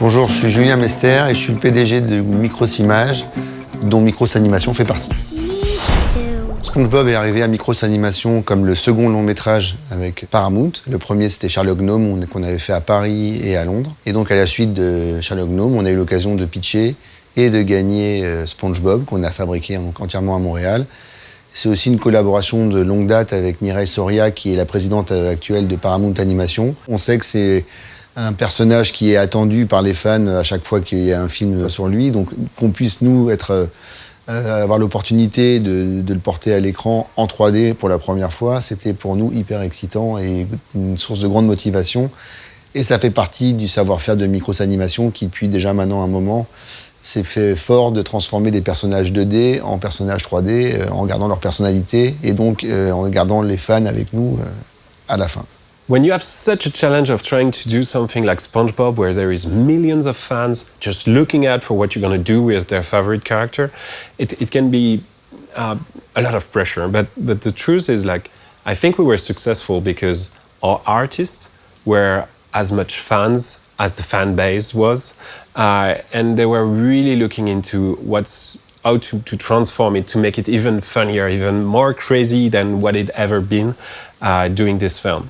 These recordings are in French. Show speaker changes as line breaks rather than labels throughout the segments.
Bonjour, je suis Julien Mester et je suis le PDG de Micros Images, dont Micros Animation fait partie. SpongeBob est arrivé à Micros Animation comme le second long métrage avec Paramount. Le premier c'était Sherlock Gnome qu'on avait fait à Paris et à Londres. Et donc à la suite de Sherlock Gnome, on a eu l'occasion de pitcher et de gagner euh, SpongeBob qu'on a fabriqué entièrement à Montréal. C'est aussi une collaboration de longue date avec Mireille Soria qui est la présidente euh, actuelle de Paramount Animation. On sait que c'est un personnage qui est attendu par les fans à chaque fois qu'il y a un film sur lui. Donc qu'on puisse, nous, être, euh, avoir l'opportunité de, le porter à l'écran en 3D pour la première fois, c'était pour nous hyper excitant et une source de grande motivation. Et ça fait partie du savoir-faire de Micros Animation qui, depuis déjà maintenant un moment, s'est fait fort de transformer des personnages 2D en personnages 3D euh, en gardant leur personnalité et donc euh, en gardant les fans avec nous à la fin.
When you have such a challenge of trying to do something like SpongeBob, where there is millions of fans just looking out for what you're going to do with their favorite character, it, it can be uh, a lot of pressure. But, but the truth is, like, I think we were successful because our artists were as much fans as the fan base was, uh, and they were really looking into what's how to, to transform it to make it even funnier, even more crazy than what it ever been uh, doing this film.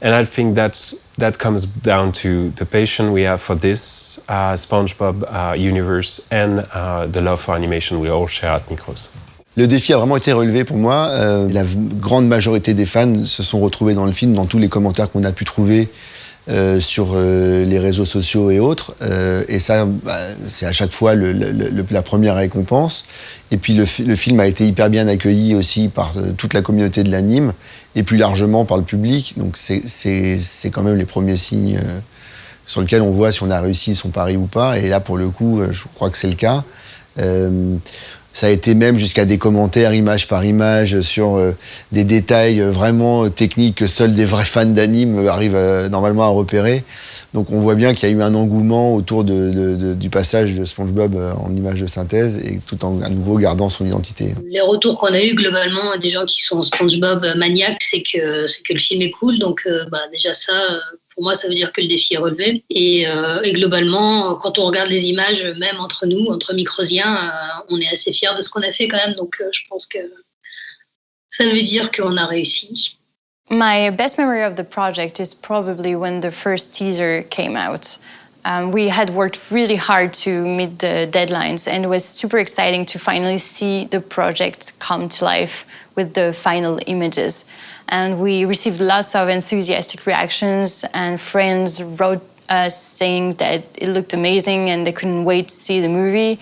And I think that's, that comes down to the passion we have for this uh, SpongeBob uh, universe and uh, the love for animation we all share at Micros.
Le défi a vraiment été relevé pour moi. Euh, la grande majorité des fans se sont retrouvés dans le film, dans tous les commentaires qu'on a pu trouver euh, sur euh, les réseaux sociaux et autres. Euh, et ça, bah, c'est à chaque fois la première récompense. Et puis le, film a été hyper bien accueilli aussi par toute la communauté de l'anime et plus largement par le public. Donc c'est quand même les premiers signes sur lesquels on voit si on a réussi son pari ou pas. Et là, pour le coup, je crois que c'est le cas. Euh, ça a été même jusqu'à des commentaires image par image sur euh, des détails euh, vraiment techniques que seuls des vrais fans d'anime arrivent normalement à repérer. Donc on voit bien qu'il y a eu un engouement autour du passage de SpongeBob en image de synthèse et tout en à nouveau gardant son identité.
Les retours qu'on a eu globalement des gens qui sont SpongeBob maniaques, c'est que c'est que le film est cool. Donc bah, déjà ça, pour moi, ça veut dire que le défi est relevé. Et, euh, et globalement, quand on regarde les images, même entre nous, entre microsiens, euh, on est assez fiers de ce qu'on a fait quand même. Donc euh, je pense que ça veut dire qu'on a réussi.
My best memory of the project is probably when the first teaser came out. Um, we had worked really hard to meet the deadlines, and it was super exciting to finally see the project come to life with the final images. And we received lots of enthusiastic reactions, and friends wrote us saying that it looked amazing and they couldn't wait to see the movie.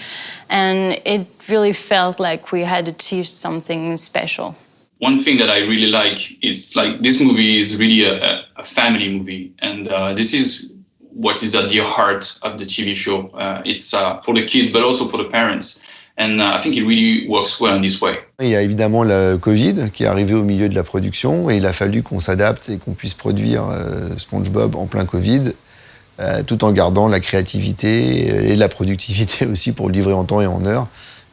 And it really felt like we had achieved something special
one thing that I really like is like this movie is really a, a family movie, and uh, this is what is at the heart of the TV show. Uh, it's uh, for the kids, but also for the parents. And uh, I think it really works well in this way.
Il y a évidemment le Covid qui est arrivé au milieu de la production et il a fallu qu'on s'adapte et qu'on puisse produire euh, SpongeBob en plein Covid, euh, tout en gardant la créativité et la productivité aussi pour livrer en temps et en heure.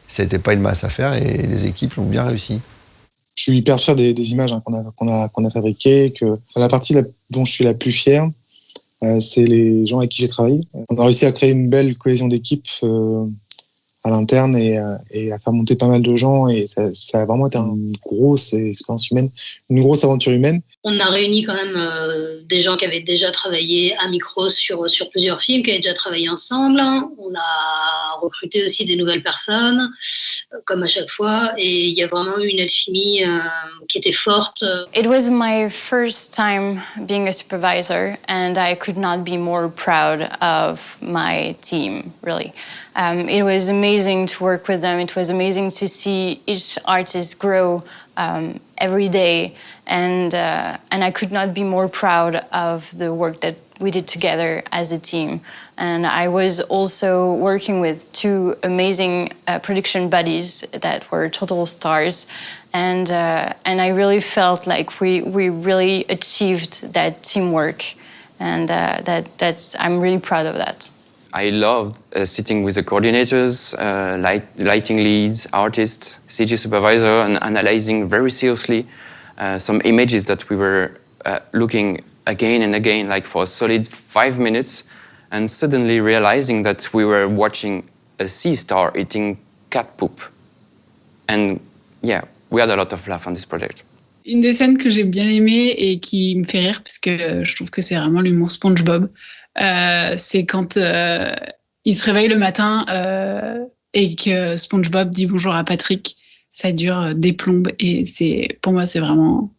C'était pas une masse à faire et les équipes l'ont bien réussi
je suis hyper fier des, des images hein, qu'on a, qu'on a, qu'on a fabriquées. Que la partie la, dont je suis la plus fier, euh, c'est les gens avec qui j'ai travaillé. On a réussi à créer une belle cohésion d'équipe euh, à l'interne et, euh, et, à faire monter pas mal de gens. Et ça, ça, a vraiment été une grosse expérience humaine, une grosse aventure humaine.
On a réuni quand même euh, des gens qui avaient déjà travaillé à Micros sur, sur plusieurs films, qui avaient déjà travaillé ensemble. On a recruté aussi des nouvelles personnes, euh, comme à chaque fois. Et il y a vraiment eu une alchimie euh, qui était forte.
It was my first time being a supervisor, and I could not be more proud of my team, really. Um, it was amazing to work with them. It was amazing to see each artist grow um, every day, and uh, and I could not be more proud of the work that we did together as a team. And I was also working with two amazing uh, production buddies that were total stars, and uh, and I really felt like we we really achieved that teamwork, and uh, that that's I'm really proud of that.
I loved uh, sitting with the coordinators, uh, light, lighting leads, artists, CG supervisor, and analyzing very seriously uh, some images that we were uh, looking again and again, like for a solid five minutes, and suddenly realizing that we were watching a sea star eating cat poop. And yeah, we had a lot of laugh on this project.
Une des scènes que j'ai bien aimées et qui me fait rire, parce que je trouve que c'est vraiment l'humour SpongeBob, euh, c'est quand euh, il se réveille le matin euh, et que SpongeBob dit bonjour à Patrick. Ça dure des plombes et c'est pour moi c'est vraiment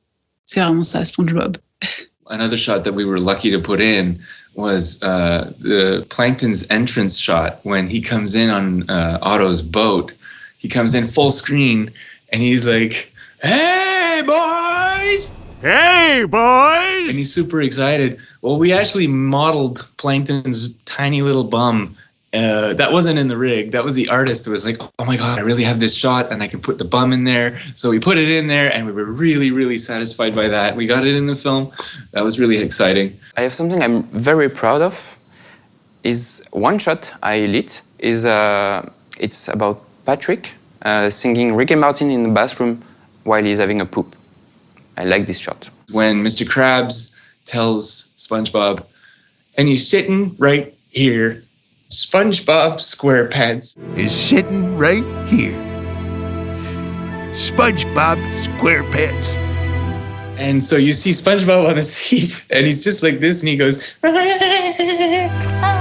c'est vraiment ça SpongeBob.
Another shot that we were lucky to put in was uh, the Plankton's entrance shot when he comes in on uh, Otto's boat. He comes in full screen and he's like, "Hey boys!"
Hey, boys!
And he's super excited. Well, we actually modeled Plankton's tiny little bum. Uh, that wasn't in the rig. That was the artist who was like, oh my God, I really have this shot and I can put the bum in there. So we put it in there and we were really, really satisfied by that. We got it in the film. That was really exciting.
I have something I'm very proud of. Is one shot I lit is uh, it's about Patrick uh, singing Ricky Martin in the bathroom while he's having a poop. I like this shot.
When Mr. Krabs tells SpongeBob, and he's sitting right here, SpongeBob SquarePants
is sitting right here. SpongeBob SquarePants.
And so you see SpongeBob on the seat, and he's just like this, and he goes. Ah,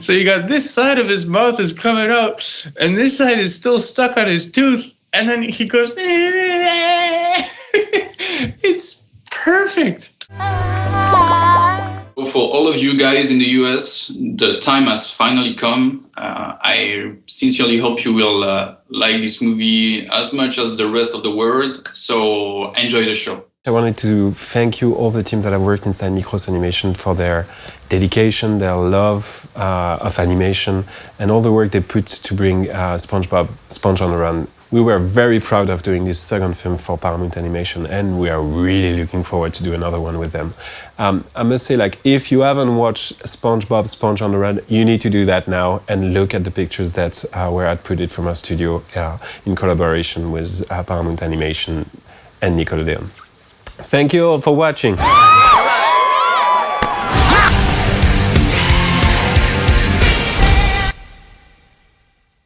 so you got this side of his mouth is coming out, and this side is still stuck on his tooth, and then he goes. it's perfect.
For all of you guys in the US, the time has finally come. Uh, I sincerely hope you will uh, like this movie as much as the rest of the world. So enjoy the show.
I wanted to thank you, all the team that have worked inside Micros Animation, for their dedication, their love uh, of animation, and all the work they put to bring uh, SpongeBob Sponge on the Run we were very proud of doing this second film for Paramount Animation, and we are really looking forward to do another one with them. Um, I must say, like, if you haven't watched SpongeBob Sponge on the Run, you need to do that now and look at the pictures that uh, were outputted from our studio uh, in collaboration with uh, Paramount Animation and Nickelodeon. Thank you all for watching.